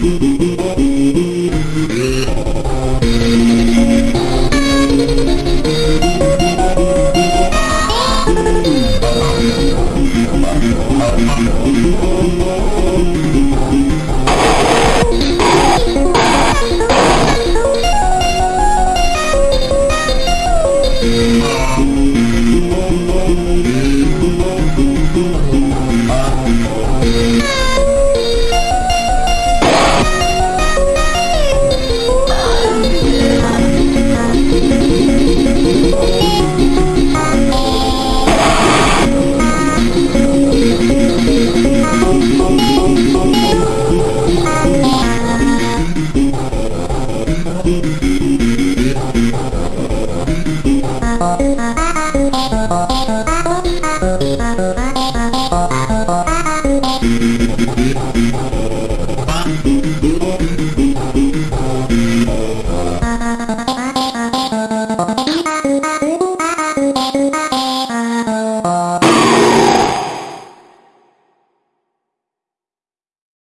Boop boop boop. Thank you.